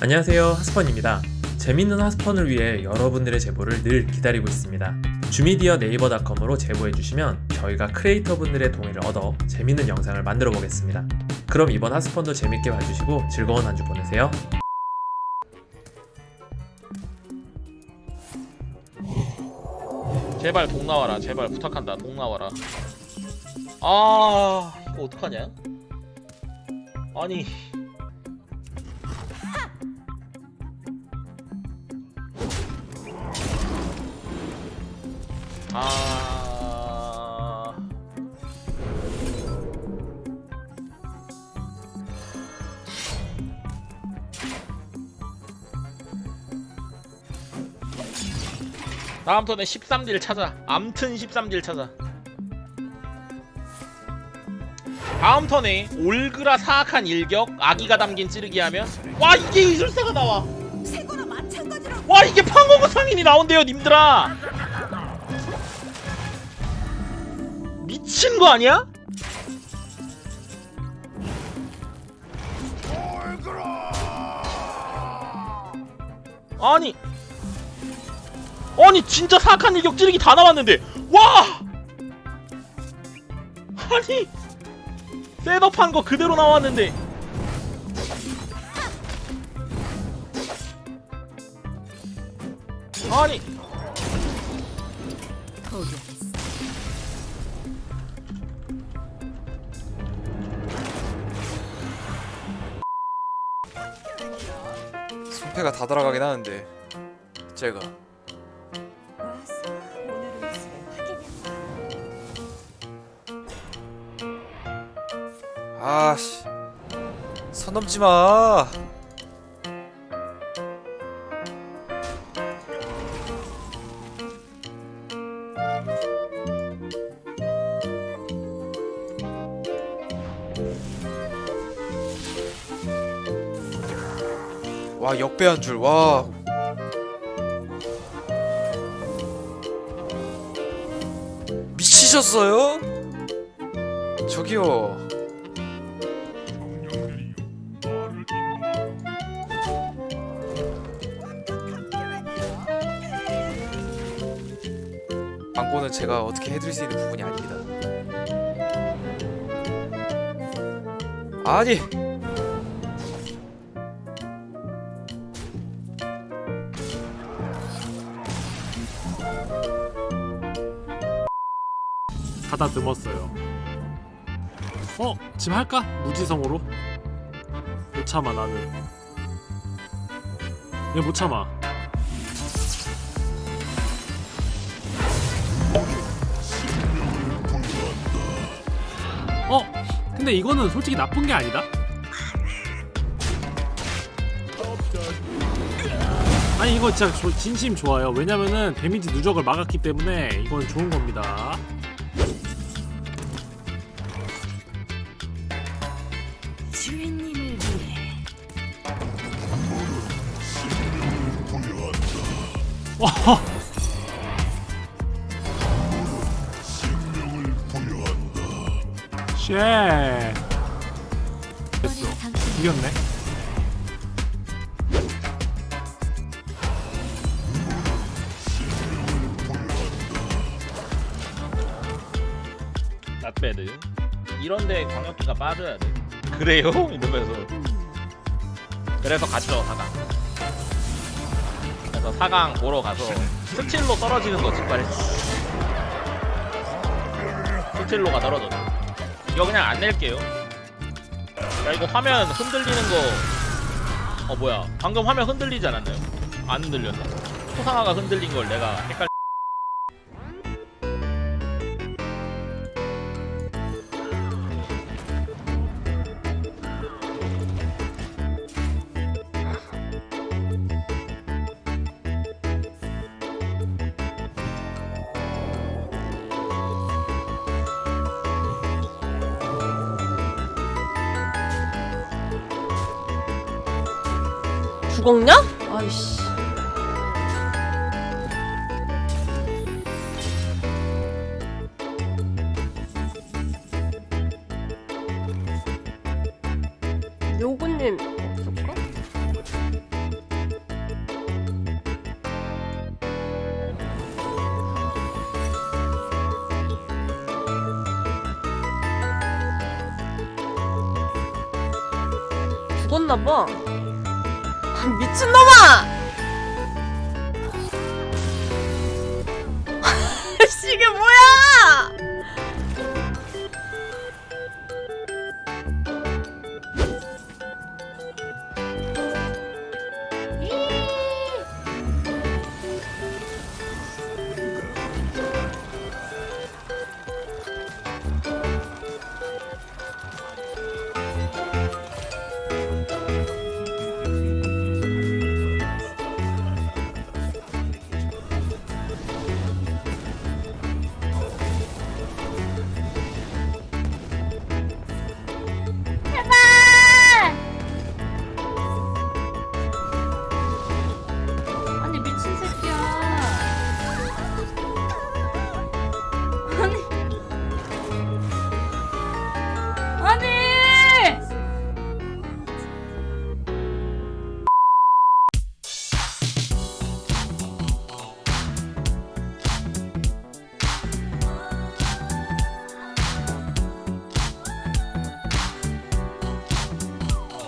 안녕하세요. 하스펀입니다. 재밌는 하스펀을 위해 여러분들의 제보를 늘 기다리고 있습니다. 주미디어 네이버닷컴으로 제보해주시면 저희가 크리에이터 분들의 동의를 얻어 재밌는 영상을 만들어 보겠습니다. 그럼 이번 하스펀도 재밌게 봐주시고 즐거운 한 주 보내세요. 제발 동 나와라. 제발 부탁한다. 동 나와라. 아 이거 어떡하냐? 아니 아. 다음 턴에 13딜 찾아. 암튼 13딜 찾아. 다음 턴에 올그라 사악한 일격 아기가 담긴 찌르기 하면 와 이게 이술사가 나와. 와 이게 방어구 상인이 나온대요 님들아 미친 거 아니야? 아니 아니 진짜 사악한 일격 찌르기 다 나왔는데. 와! 아니 셋업한 거 그대로 나왔는데. 아니 손패가 다 돌아가긴 하는데 제가. 아씨 선 넘지 마. 와 역배 한 줄 와. 미치셨어요? 저기요. 광고는 제가 어떻게 해드릴 수 있는 부분이 아닙니다. 아니 가다듬었어요. 어? 지금 할까? 무지성으로? 못 참아 나는. 얘 못 참아. 어? 근데 이거는 솔직히 나쁜 게 아니다. 아니 이거 진짜 조- 진심 좋아요. 왜냐면은 데미지 누적을 막았기 때문에 이건 좋은 겁니다. 주인님을 위해. 와. Shit. 됐어. 이겼네. Not bad 이런데 광역기가 빠져야 돼 그래요? 이러면서 그래서 갔죠 4강 그래서 4강 보러 가서 스틸로 떨어지는 거 직발했어 스틸로가 떨어졌어 이거 그냥 안 낼게요 야 이거 화면 흔들리는 거 어 뭐야 방금 화면 흔들리지 않았나요? 안 흔들렸나? 초상화가 흔들린 걸 내가 헷갈 죽었냐? 아이씨 요구님 없을까? 죽었나봐 아, 미친놈아! 이게 뭐야!